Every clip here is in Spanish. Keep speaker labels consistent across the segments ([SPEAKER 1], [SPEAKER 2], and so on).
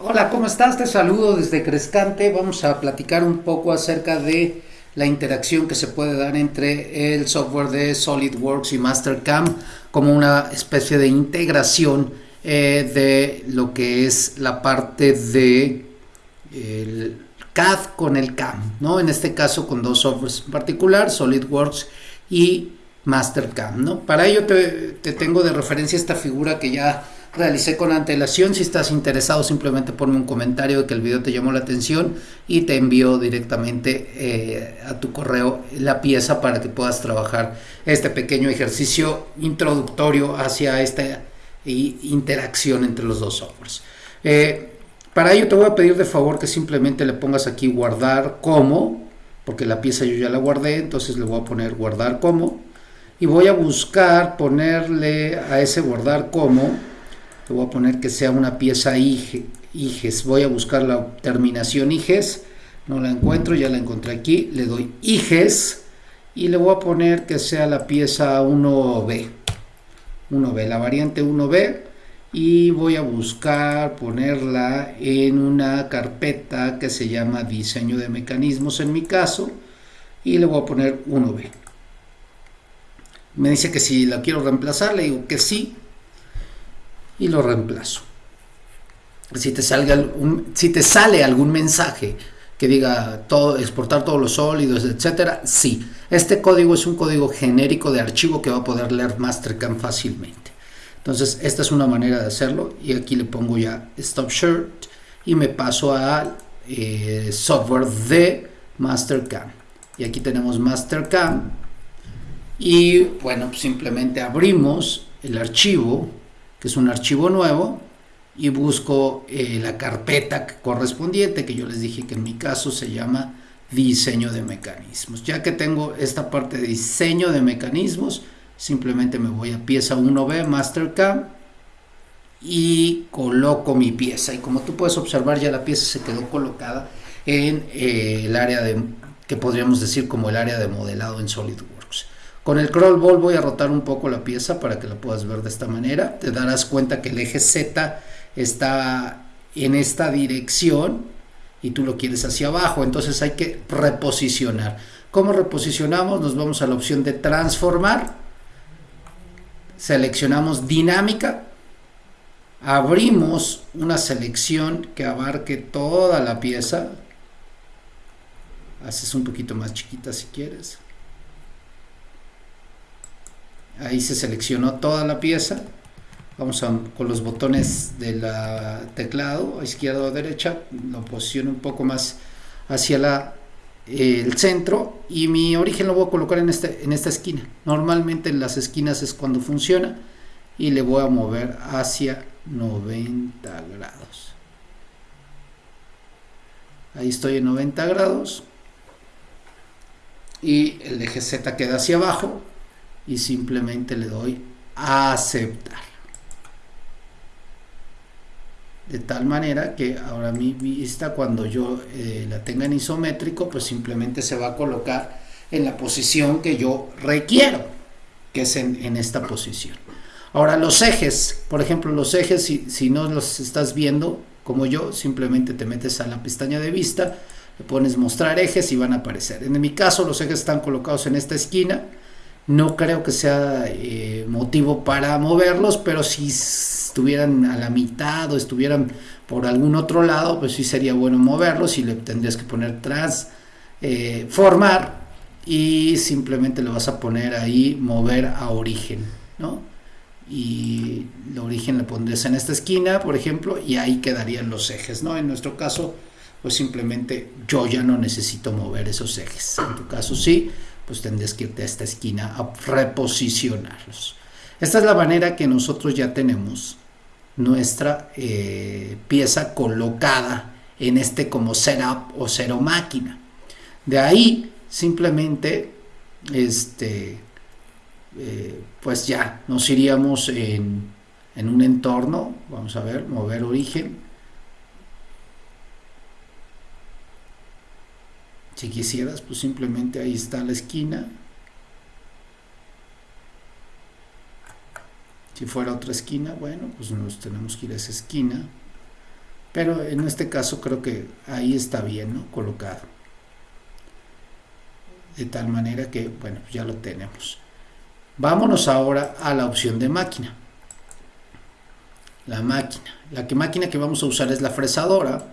[SPEAKER 1] Hola, ¿cómo estás? Te saludo desde Crescante. Vamos a platicar un poco acerca de la interacción que se puede dar entre el software de SolidWorks y Mastercam como una especie de integración eh, de lo que es la parte de el CAD con el CAM, ¿no? En este caso con dos softwares en particular, SolidWorks y Mastercam, ¿no? Para ello te, te tengo de referencia esta figura que ya realicé con antelación. Si estás interesado, simplemente ponme un comentario de que el video te llamó la atención y te envío directamente eh, a tu correo la pieza para que puedas trabajar este pequeño ejercicio introductorio hacia esta interacción entre los dos softwares. Eh, para ello te voy a pedir de favor que simplemente le pongas aquí guardar como, porque la pieza yo ya la guardé, entonces le voy a poner guardar como y voy a buscar ponerle a ese guardar como le voy a poner que sea una pieza IGES. Voy a buscar la terminación IGES. No la encuentro, ya la encontré aquí. Le doy IGES y le voy a poner que sea la pieza 1B. 1B, la variante 1B. Y voy a buscar ponerla en una carpeta que se llama diseño de mecanismos en mi caso. Y le voy a poner 1B. Me dice que si la quiero reemplazar, le digo que sí y lo reemplazo. Si te, salga si te sale algún mensaje que diga todo, exportar todos los sólidos, etcétera, sí. Este código es un código genérico de archivo que va a poder leer Mastercam fácilmente. Entonces, esta es una manera de hacerlo. Y aquí le pongo ya Stop Shirt y me paso al eh, software de Mastercam. Y aquí tenemos Mastercam. Y bueno, simplemente abrimos el archivo que es un archivo nuevo, y busco eh, la carpeta correspondiente, que yo les dije que en mi caso se llama diseño de mecanismos. Ya que tengo esta parte de diseño de mecanismos, simplemente me voy a pieza 1B, Mastercam, y coloco mi pieza. Y como tú puedes observar, ya la pieza se quedó colocada en eh, el área de, que podríamos decir como el área de modelado en SolidWorks. Con el crawl ball voy a rotar un poco la pieza para que la puedas ver de esta manera. Te darás cuenta que el eje Z está en esta dirección y tú lo quieres hacia abajo. Entonces hay que reposicionar. ¿Cómo reposicionamos? Nos vamos a la opción de transformar. Seleccionamos dinámica. Abrimos una selección que abarque toda la pieza. Haces un poquito más chiquita si quieres ahí se seleccionó toda la pieza. Vamos a, con los botones del teclado izquierda o derecha lo posiciono un poco más hacia la, el centro y mi origen lo voy a colocar en, este, en esta esquina. Normalmente en las esquinas es cuando funciona y le voy a mover hacia 90 grados. Ahí estoy en 90 grados y el eje Z queda hacia abajo y simplemente le doy a aceptar. De tal manera que ahora mi vista cuando yo eh, la tenga en isométrico pues simplemente se va a colocar en la posición que yo requiero que es en, esta posición. Ahora los ejes por ejemplo los ejes si, si no los estás viendo como yo simplemente te metes a la pestaña de vista le pones mostrar ejes y van a aparecer. En mi caso los ejes están colocados en esta esquina no creo que sea eh, motivo para moverlos, pero si estuvieran a la mitad o estuvieran por algún otro lado, pues sí sería bueno moverlos y le tendrías que poner tras eh, formar y simplemente le vas a poner ahí mover a origen, ¿no? Y el origen le pondrías en esta esquina, por ejemplo, y ahí quedarían los ejes, ¿no? En nuestro caso, pues simplemente yo ya no necesito mover esos ejes. En tu caso sí, pues tendrías que irte a esta esquina a reposicionarlos. Esta es la manera que nosotros ya tenemos nuestra eh, pieza colocada en este como setup o cero máquina. De ahí simplemente este eh, pues ya nos iríamos en, en un entorno, vamos a ver, mover origen, Si quisieras, pues simplemente ahí está la esquina. Si fuera otra esquina, bueno, pues nos tenemos que ir a esa esquina. pero en este caso creo que ahí está bien ¿no? colocado de tal manera que bueno ya lo tenemos vámonos ahora a la opción de máquina la máquina la que máquina que vamos a usar es la fresadora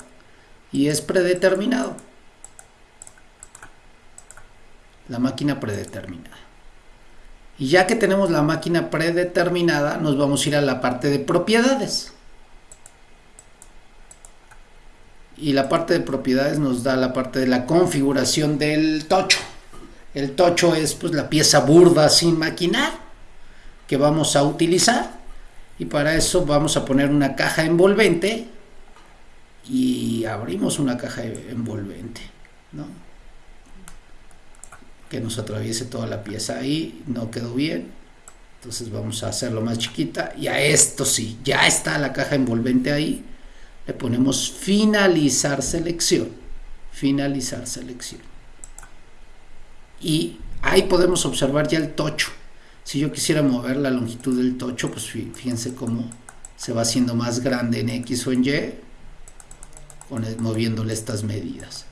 [SPEAKER 1] y es predeterminado la máquina predeterminada y ya que tenemos la máquina predeterminada nos vamos a ir a la parte de propiedades y la parte de propiedades nos da la parte de la configuración del tocho. El tocho es pues la pieza burda sin maquinar que vamos a utilizar y para eso vamos a poner una caja envolvente y abrimos una caja envolvente, ¿no? Que nos atraviese toda la pieza ahí, no quedó bien, entonces vamos a hacerlo más chiquita y a esto sí, ya está la caja envolvente ahí, le ponemos finalizar selección, finalizar selección. Y ahí podemos observar ya el tocho. Si yo quisiera mover la longitud del tocho, pues fíjense cómo se va haciendo más grande en X o en Y, moviéndole estas medidas.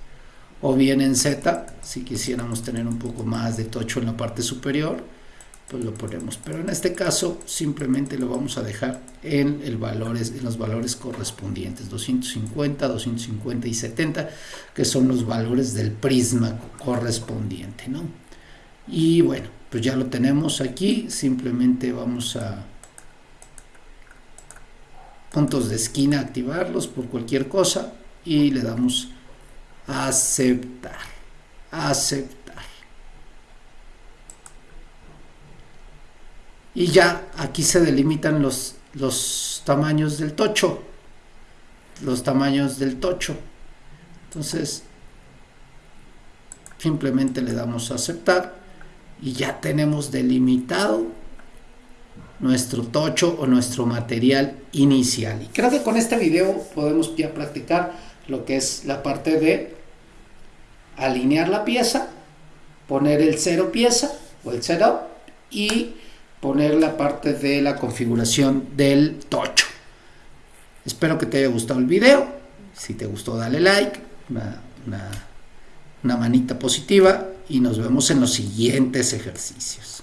[SPEAKER 1] O bien en Z, si quisiéramos tener un poco más de tocho en la parte superior, pues lo ponemos pero en este caso simplemente lo vamos a dejar en, los valores correspondientes 250, 250 y 70 que son los valores del prisma correspondiente ¿no? y bueno pues ya lo tenemos aquí simplemente vamos a puntos de esquina activarlos por cualquier cosa y le damos aceptar aceptar. Y ya aquí se delimitan los, los tamaños del tocho los tamaños del tocho. Entonces simplemente le damos a aceptar y ya tenemos delimitado nuestro tocho o nuestro material inicial. Y creo que con este video podemos ya practicar lo que es la parte de alinear la pieza poner el cero pieza o el setup y poner la parte de la configuración del tocho. Espero que te haya gustado el video. Si te gustó, dale like, una, una manita positiva y nos vemos en los siguientes ejercicios.